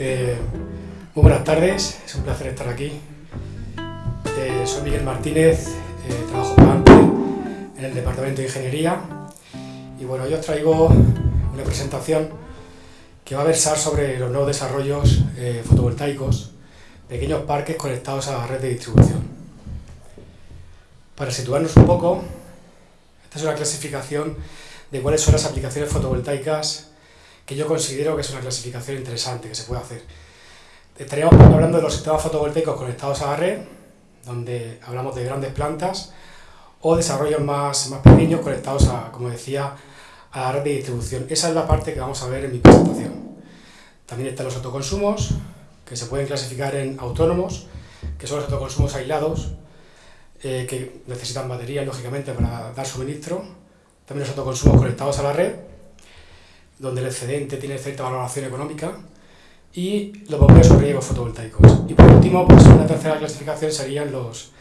Eh, muy buenas tardes, es un placer estar aquí. Eh, soy Miguel Martínez, eh, trabajo para en el Departamento de Ingeniería y bueno, yo os traigo una presentación que va a versar sobre los nuevos desarrollos fotovoltaicos, pequeños parques conectados a la red de distribución. Para situarnos un poco, esta es una clasificación de cuáles son las aplicaciones fotovoltaicas que yo considero que es una clasificación interesante que se puede hacer. Estaríamos hablando de los sistemas fotovoltaicos conectados a la red, donde hablamos de grandes plantas, o desarrollos más, más pequeños conectados, a, como decía, a la red de distribución. Esa es la parte que vamos a ver en mi presentación. También están los autoconsumos, que se pueden clasificar en autónomos, que son los autoconsumos aislados, eh, que necesitan baterías, lógicamente, para dar suministro. También los autoconsumos conectados a la red, donde el excedente tiene cierta valoración económica, y los bombeos riegos fotovoltaicos. Y por último, pues una tercera clasificación serían los,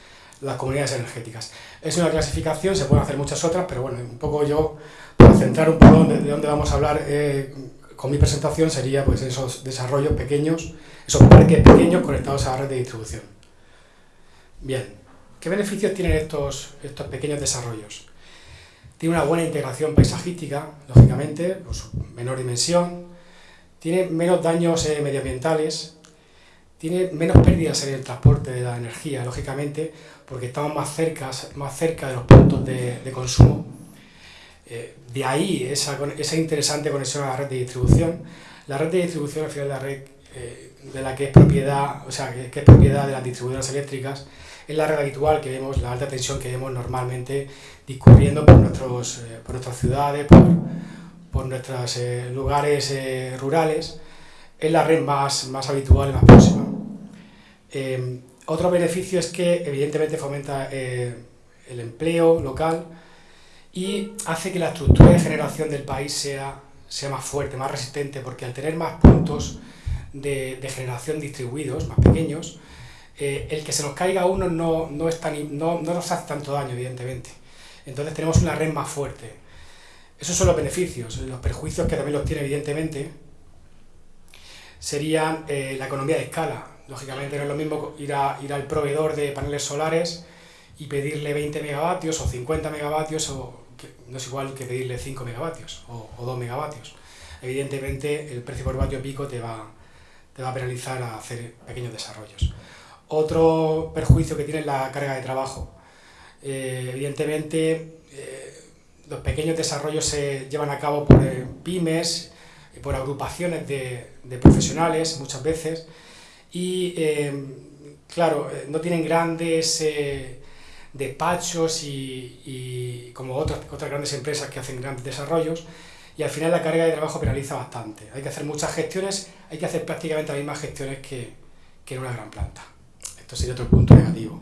las comunidades energéticas. Es una clasificación, se pueden hacer muchas otras, pero bueno, un poco yo, para centrar un poco de, dónde vamos a hablar eh, con mi presentación, sería pues esos desarrollos pequeños, esos parques pequeños conectados a la red de distribución. Bien, ¿qué beneficios tienen estos, estos pequeños desarrollos? Tiene una buena integración paisajística, lógicamente, su menor dimensión, tiene menos daños eh, medioambientales, tiene menos pérdidas en el transporte de la energía, lógicamente, porque estamos más cerca, más cerca de los puntos de, consumo. Eh, de ahí esa, esa, interesante conexión a la red de distribución. La red de distribución, al final, la red eh, de la que es propiedad, o sea, que, es propiedad de las distribuidoras eléctricas, es la red habitual que vemos, la alta tensión que vemos normalmente discurriendo por, nuestros, eh, por nuestras ciudades, por, por nuestros eh, lugares eh, rurales, es la red más, más habitual y más próxima. otro beneficio es que evidentemente fomenta el empleo local y hace que la estructura de generación del país sea, sea más fuerte, más resistente, porque al tener más puntos de generación distribuidos, más pequeños, el que se nos caiga uno no, no, es no, no nos hace tanto daño, evidentemente. Entonces tenemos una red más fuerte. Esos son los beneficios. Los perjuicios, que también los tiene evidentemente, serían eh, la economía de escala. Lógicamente no es lo mismo ir, a, ir al proveedor de paneles solares y pedirle 20 megavatios o 50 megavatios, o no es igual que pedirle 5 megavatios o, 2 megavatios. Evidentemente el precio por vatio pico te va, te va a penalizar a hacer pequeños desarrollos. Otro perjuicio que tiene es la carga de trabajo. Eh, evidentemente, eh, los pequeños desarrollos se llevan a cabo por eh, pymes, por agrupaciones de, profesionales muchas veces, y claro, no tienen grandes despachos y, como otras, otras grandes empresas que hacen grandes desarrollos, y al final la carga de trabajo penaliza bastante. Hay que hacer muchas gestiones, hay que hacer prácticamente las mismas gestiones que, que en una gran planta. Esto sería otro punto negativo.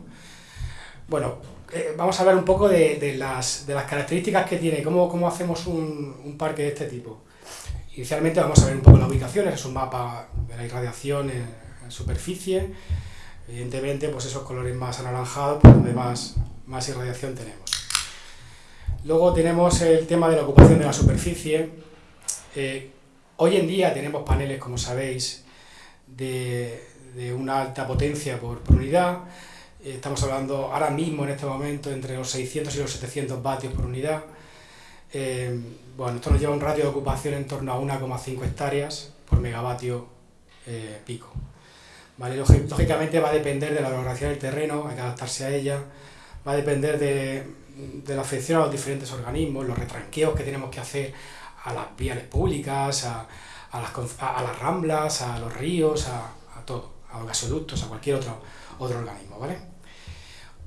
Bueno, eh, vamos a hablar un poco de, las, características que tiene, cómo, cómo hacemos un, parque de este tipo. Inicialmente vamos a ver un poco las ubicaciones, es un mapa de la irradiación en, superficie, evidentemente pues esos colores más anaranjados por donde más, más irradiación tenemos. Luego tenemos el tema de la ocupación de la superficie. Eh, hoy en día tenemos paneles, como sabéis, de, una alta potencia por unidad, estamos hablando ahora mismo en este momento entre los 600 y los 700 vatios por unidad. Eh, bueno, esto nos lleva a un radio de ocupación en torno a 1,5 hectáreas por megavatio eh, pico. ¿Vale? Lógicamente va a depender de la orografía del terreno, hay que adaptarse a ella, va a depender de, la afección a los diferentes organismos, los retranqueos que tenemos que hacer a las vías públicas, a, las, a las, ramblas, a los ríos, a, todo, a los gasoductos, a cualquier otro, otro organismo, ¿vale?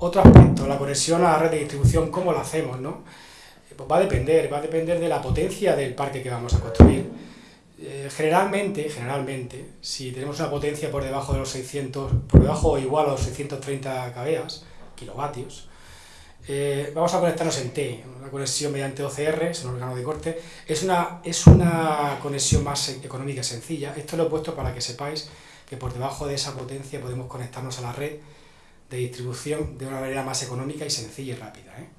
Otro aspecto, la conexión a la red de distribución, ¿cómo lo hacemos? ¿no? Eh, pues va a depender, va a depender de la potencia del parque que vamos a construir. Eh, generalmente, generalmente, si tenemos una potencia por debajo de los 600, por debajo o igual a los 630 kVA, kilovatios, eh, vamos a conectarnos en T, una conexión mediante OCR, es un órgano de corte, es una, es una conexión más económica y sencilla. Esto lo he puesto para que sepáis que por debajo de esa potencia podemos conectarnos a la red de distribución de una manera más económica y sencilla y rápida. ¿eh?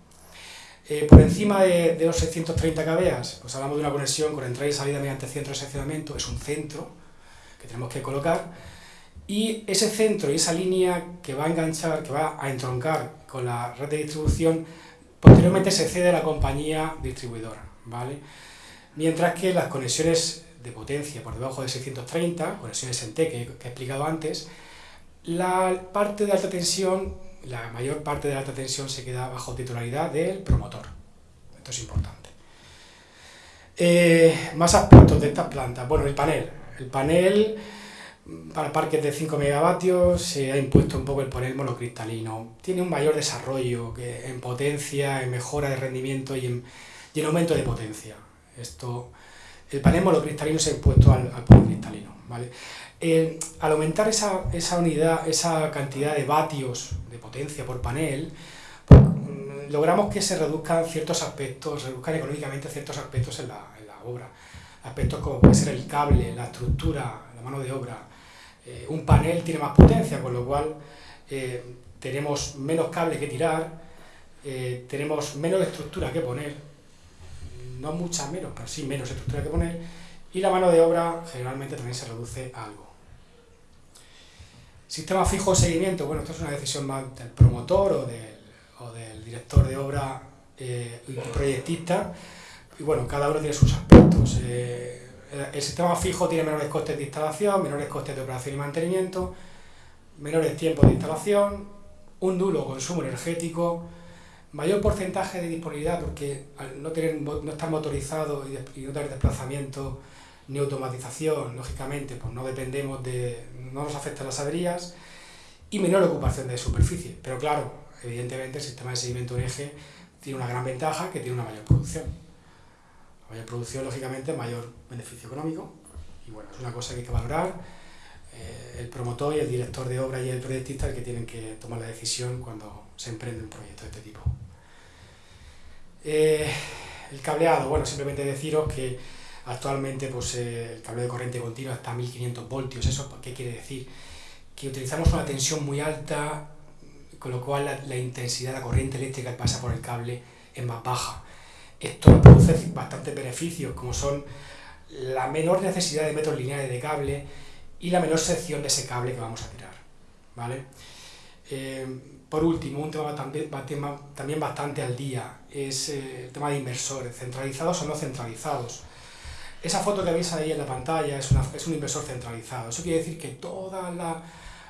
Eh, por encima de, los 630 kVA, pues hablamos de una conexión con entrada y salida mediante centro de seccionamiento, es un centro que tenemos que colocar y ese centro y esa línea que va a enganchar, que va a entroncar con la red de distribución, posteriormente se cede a la compañía distribuidora, ¿vale? Mientras que las conexiones de potencia por debajo de 630, conexiones en T que, he explicado antes, la parte de alta tensión, la mayor parte de alta tensión se queda bajo titularidad del promotor. Esto es importante. Eh, más aspectos de estas plantas. Bueno, el panel. El panel para parques de 5 megavatios se ha impuesto un poco el panel monocristalino. Tiene un mayor desarrollo que en potencia, en mejora de rendimiento y en, y en aumento de potencia. Esto, el panel monocristalino se ha impuesto al, al policristalino. ¿vale? Eh, al aumentar esa, esa, unidad, esa cantidad de vatios de potencia por panel, mm, logramos que se reduzcan ciertos aspectos, reduzcan económicamente ciertos aspectos en la, en la obra. Aspectos como puede ser el cable, la estructura, la mano de obra, eh, un panel tiene más potencia, con lo cual eh, tenemos menos cable que tirar, tenemos menos estructura que poner, no mucha menos, pero sí menos estructura que poner, y la mano de obra generalmente también se reduce a algo. Sistema fijo de seguimiento, bueno, esto es una decisión más del promotor o del, o del director de obra eh, proyectista, y bueno, cada uno tiene sus aspectos. Eh, el sistema fijo tiene menores costes de instalación, menores costes de operación y mantenimiento, menores tiempos de instalación, un nulo consumo energético, mayor porcentaje de disponibilidad porque al no, tener, no estar motorizado y, no tener desplazamiento ni automatización, lógicamente, pues no dependemos de, no nos afectan las averías y menor ocupación de superficie. Pero claro, evidentemente el sistema de seguimiento en eje tiene una gran ventaja que tiene una mayor producción mayor producción, lógicamente, mayor beneficio económico. Y bueno, es una cosa que hay que valorar. El promotor y el director de obra y el proyectista el que tienen que tomar la decisión cuando se emprende un proyecto de este tipo. Eh, el cableado, bueno, simplemente deciros que actualmente pues, eh, el cable de corriente continua está a 1500 voltios. ¿Eso qué quiere decir? Que utilizamos una tensión muy alta, con lo cual la, la intensidad de la corriente eléctrica que pasa por el cable es más baja esto produce bastantes beneficios, como son la menor necesidad de metros lineales de cable y la menor sección de ese cable que vamos a tirar. ¿vale? Eh, por último, un tema también, bastante al día es eh, el tema de inversores, centralizados o no centralizados. Esa foto que veis ahí en la pantalla es un inversor centralizado. Eso quiere decir que todo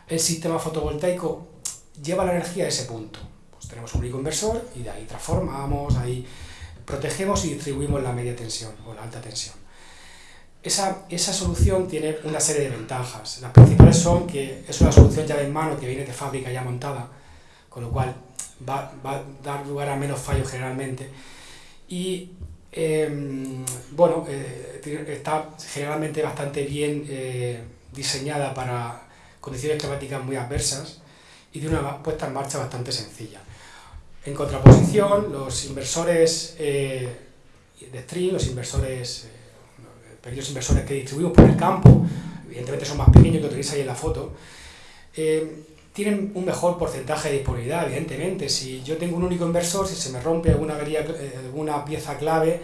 el sistema fotovoltaico lleva la energía a ese punto. Pues tenemos un único inversor y de ahí transformamos, ahí protegemos y distribuimos la media tensión o la alta tensión. Esa, esa, solución tiene una serie de ventajas. Las principales son que es una solución llave en mano que viene de fábrica ya montada, con lo cual va, va a dar lugar a menos fallos generalmente. Y eh, bueno, eh, está generalmente bastante bien eh, diseñada para condiciones climáticas muy adversas y tiene una puesta en marcha bastante sencilla. En contraposición, los inversores eh, de stream, los inversores, pequeños inversores que distribuimos por el campo, evidentemente son más pequeños que utilizáis ahí en la foto, eh, tienen un mejor porcentaje de disponibilidad, evidentemente. Si yo tengo un único inversor, si se me rompe alguna, alguna pieza clave,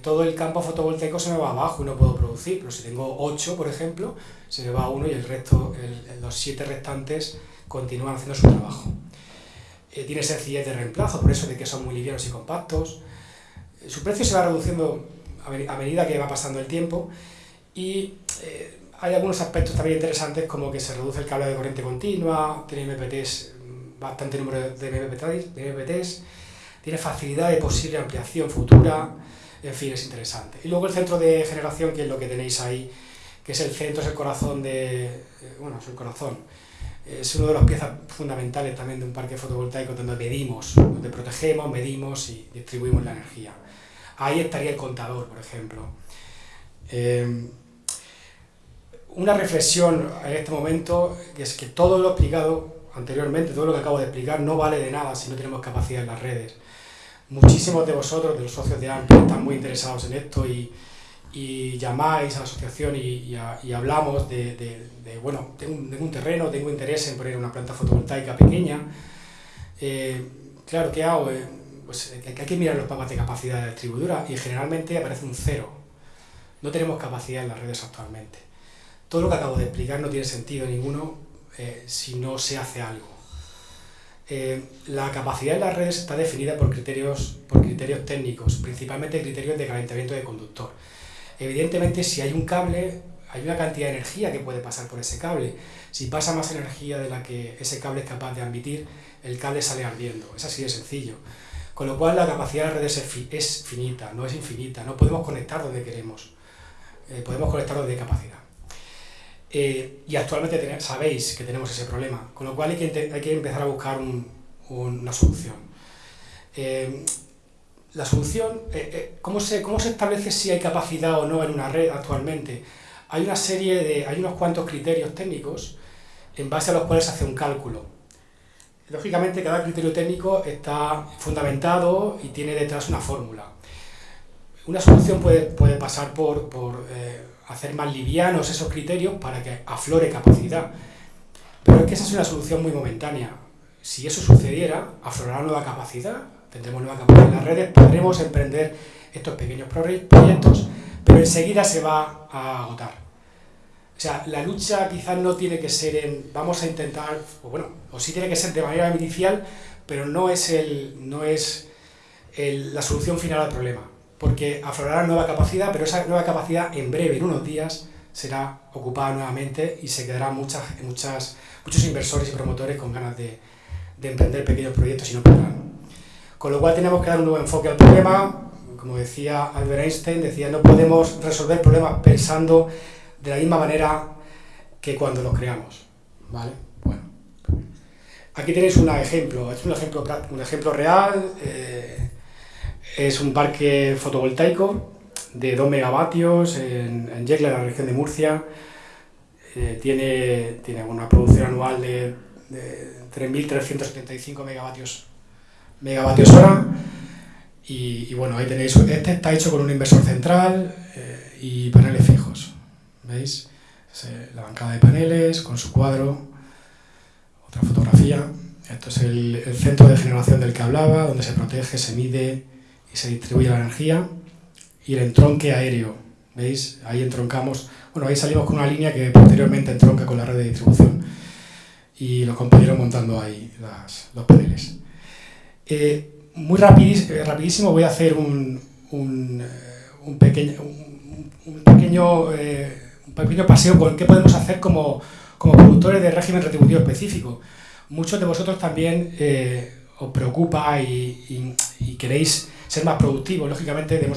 todo el campo fotovoltaico se me va abajo y no puedo producir. Pero si tengo 8, por ejemplo, se me va uno y el resto, los 7 restantes continúan haciendo su trabajo. Eh, tiene sencillez de reemplazo, por eso de que son muy livianos y compactos. Eh, su precio se va reduciendo a, medida que va pasando el tiempo y eh, hay algunos aspectos también interesantes como que se reduce el cable de corriente continua, tiene MPTs, bastante número de MPTs, de MPTs tiene facilidad de posible ampliación futura, en fin, es interesante. Y luego el centro de generación, que es lo que tenéis ahí, que es el centro, es el corazón de... bueno, es el corazón es una de las piezas fundamentales también de un parque fotovoltaico donde medimos, donde protegemos, medimos y distribuimos la energía. Ahí estaría el contador, por ejemplo. Eh, una reflexión en este momento es que todo lo explicado anteriormente, todo lo que acabo de explicar, no vale de nada si no tenemos capacidad en las redes. Muchísimos de vosotros, de los socios de AMPI, están muy interesados en esto y, y llamáis a la asociación y, y, hablamos de, de, de, bueno, tengo un, un, terreno, tengo interés en poner una planta fotovoltaica pequeña. Eh, claro, ¿qué hago? Eh, pues hay que mirar los mapas de capacidad de distribuidora y generalmente aparece un cero. No tenemos capacidad en las redes actualmente. todo lo que acabo de explicar no tiene sentido ninguno eh, si no se hace algo. Eh, la capacidad de las redes está definida por criterios, por criterios técnicos, principalmente criterios de calentamiento de conductor. Evidentemente, si hay un cable, hay una cantidad de energía que puede pasar por ese cable. Si pasa más energía de la que ese cable es capaz de admitir, el cable sale ardiendo. Es así de sencillo. Con lo cual la capacidad de las redes es, finita, no es infinita. No podemos conectar donde queremos. Eh, podemos conectar donde hay capacidad. Eh, y actualmente sabéis que tenemos ese problema, con lo cual hay que, hay que empezar a buscar una solución. Eh, la solución, ¿cómo, se, ¿cómo se establece si hay capacidad o no en una red actualmente? Hay una serie de, hay unos cuantos criterios técnicos en base a los cuales se hace un cálculo. Lógicamente cada criterio técnico está fundamentado y tiene detrás una fórmula. Una solución puede, puede pasar por, por hacer más livianos esos criterios para que aflore capacidad. Pero es que esa es una solución muy momentánea. Si eso sucediera, aflorará nueva capacidad, tendremos nueva capacidad en las redes, podremos emprender estos pequeños proyectos, pero enseguida se va a agotar. O sea, la lucha quizás no tiene que ser en, vamos a intentar, o bueno, o sí tiene que ser de manera inicial, pero no es, el, no es la solución final al problema porque aflorará nueva capacidad, pero esa nueva capacidad en breve, en unos días, será ocupada nuevamente y se quedarán muchas, muchas, muchos inversores y promotores con ganas de, de emprender pequeños proyectos y no podrán. Con lo cual tenemos que dar un nuevo enfoque al problema. Como decía Albert Einstein, decía, no podemos resolver problemas pensando de la misma manera que cuando los creamos. ¿Vale? Bueno. Aquí tenéis un ejemplo, es un ejemplo, un ejemplo real. Eh, es un parque fotovoltaico de 2 megavatios en, en Yecla, en la región de Murcia. Eh, tiene, tiene una producción anual de, 3.375 megavatios, megavatios hora. Y, bueno, ahí tenéis, este está hecho con un inversor central eh, y paneles fijos. ¿Veis? Eh, la bancada de paneles con su cuadro, otra fotografía. Esto es el, el centro de generación del que hablaba, donde se protege, se mide, y se distribuye la energía, y el entronque aéreo, ¿veis? Ahí entroncamos, bueno, ahí salimos con una línea que posteriormente entronca con la red de distribución, y los compañeros montando ahí los paneles. Eh, muy eh, rapidísimo voy a hacer un, un, eh, pequeño, un, pequeño, un pequeño paseo con qué podemos hacer como, como productores de régimen retributivo específico. Muchos de vosotros también os preocupa y, queréis ser más productivos. Lógicamente eh,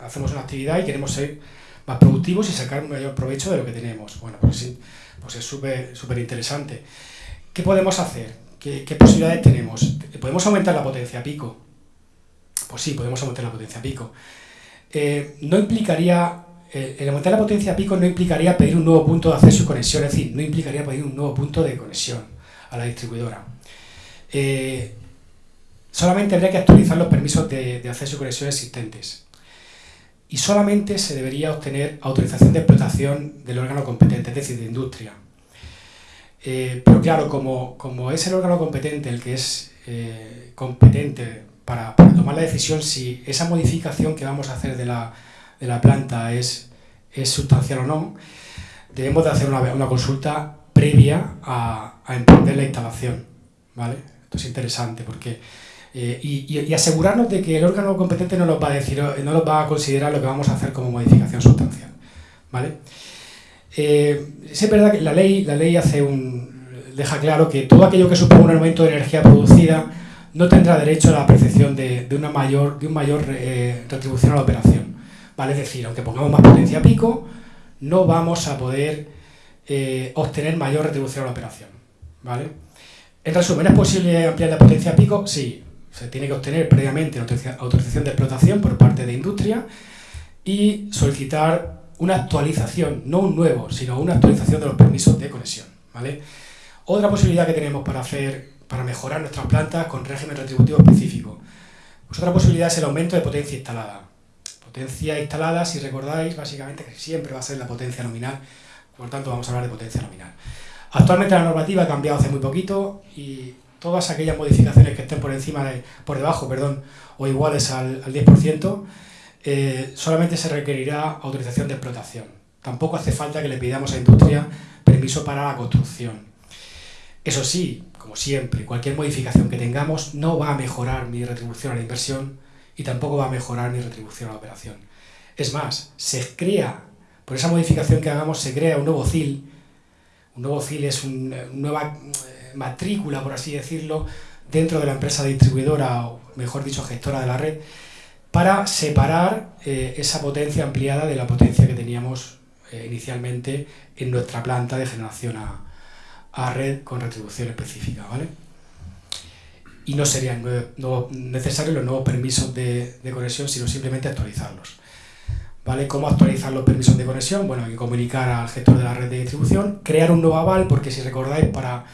hacemos una actividad y queremos ser más productivos y sacar un mayor provecho de lo que tenemos. Bueno, pues, pues es súper súper interesante. ¿Qué podemos hacer? ¿Qué, posibilidades tenemos? ¿Podemos aumentar la potencia pico? Pues sí, podemos aumentar la potencia pico. Eh, no implicaría, eh, el aumentar la potencia pico no implicaría pedir un nuevo punto de acceso y conexión, es decir, no implicaría pedir un nuevo punto de conexión a la distribuidora. Solamente habría que actualizar los permisos de, acceso y conexión existentes. Y solamente se debería obtener autorización de explotación del órgano competente, es decir, de industria. Eh, pero claro, como, como, es el órgano competente el que es eh, competente para, tomar la decisión si esa modificación que vamos a hacer de la, de la planta es, sustancial o no, debemos de hacer una, una consulta previa a, a emprender la instalación. ¿vale? Esto es interesante porque eh, y, asegurarnos de que el órgano competente no nos va a decir, no nos va a considerar lo que vamos a hacer como modificación sustancial. ¿vale? Eh, es verdad que la ley, la ley hace un, deja claro que todo aquello que suponga un aumento de energía producida no tendrá derecho a la percepción de, una mayor, de un mayor eh, retribución a la operación. ¿Vale? Es decir, aunque pongamos más potencia pico, no vamos a poder obtener mayor retribución a la operación. ¿vale? En resumen, ¿es posible ampliar la potencia pico? Sí, se tiene que obtener previamente autorización de explotación por parte de industria y solicitar una actualización, no un nuevo, sino una actualización de los permisos de conexión. ¿vale? Otra posibilidad que tenemos para, hacer, para mejorar nuestras plantas con régimen retributivo específico. Pues otra posibilidad es el aumento de potencia instalada. Potencia instalada, si recordáis, básicamente siempre va a ser la potencia nominal, por tanto vamos a hablar de potencia nominal. Actualmente la normativa ha cambiado hace muy poquito y todas aquellas modificaciones que estén por encima de, por debajo, perdón, o iguales al, al 10%, eh, solamente se requerirá autorización de explotación. tampoco hace falta que le pidamos a industria permiso para la construcción. Eso sí, como siempre, cualquier modificación que tengamos no va a mejorar mi retribución a la inversión y tampoco va a mejorar mi retribución a la operación. Es más, se crea, por esa modificación que hagamos, se crea un nuevo CIL. Un nuevo CIL es una nueva eh, matrícula, por así decirlo, dentro de la empresa distribuidora, o mejor dicho, gestora de la red, para separar eh, esa potencia ampliada de la potencia que teníamos eh, inicialmente en nuestra planta de generación a, red con retribución específica. ¿vale? Y no serían necesarios los nuevos permisos de, de conexión, sino simplemente actualizarlos. ¿Vale? ¿Cómo actualizar los permisos de conexión? Bueno, hay que comunicar al gestor de la red de distribución, crear un nuevo aval, porque si recordáis, para,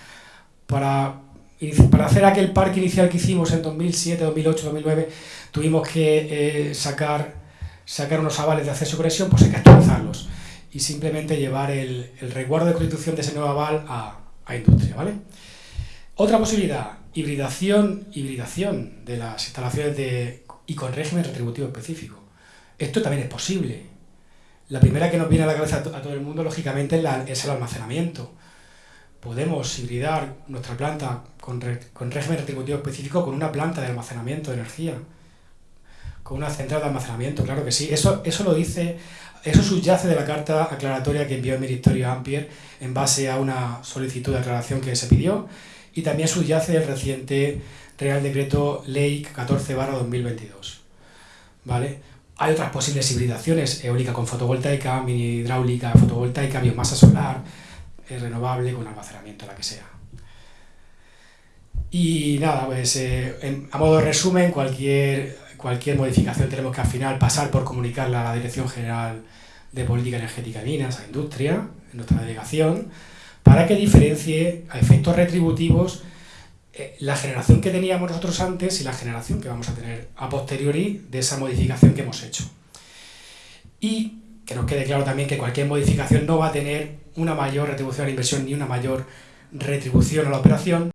para, para hacer aquel parque inicial que hicimos en 2007, 2008, 2009, tuvimos que eh, sacar, sacar unos avales de acceso a conexión, pues hay que actualizarlos y simplemente llevar el, el resguardo de constitución de ese nuevo aval a, a industria. ¿vale? Otra posibilidad, hibridación, hibridación de las instalaciones de, y con régimen retributivo específico. Esto también es posible. La primera que nos viene a la cabeza a, todo el mundo, lógicamente, es, el almacenamiento. Podemos hibridar nuestra planta con, régimen retributivo específico con una planta de almacenamiento de energía, con una central de almacenamiento, claro que sí. Eso, eso lo dice, eso subyace de la carta aclaratoria que envió el Ministerio Ampier en base a una solicitud de aclaración que se pidió y también subyace el reciente Real Decreto Ley 14 2022. ¿Vale? Hay otras posibles hibridaciones, eólica con fotovoltaica, mini hidráulica, fotovoltaica, biomasa solar, eh, renovable con almacenamiento, la que sea. Y nada, pues eh, a modo de resumen, cualquier, cualquier modificación tenemos que al final pasar por comunicarla a la Dirección General de Política Energética y Minas, a Industria, en nuestra delegación, para que diferencie a efectos retributivos eh, la generación que teníamos nosotros antes y la generación que vamos a tener a posteriori de esa modificación que hemos hecho. Y que nos quede claro también que cualquier modificación no va a tener una mayor retribución a la inversión ni una mayor retribución a la operación,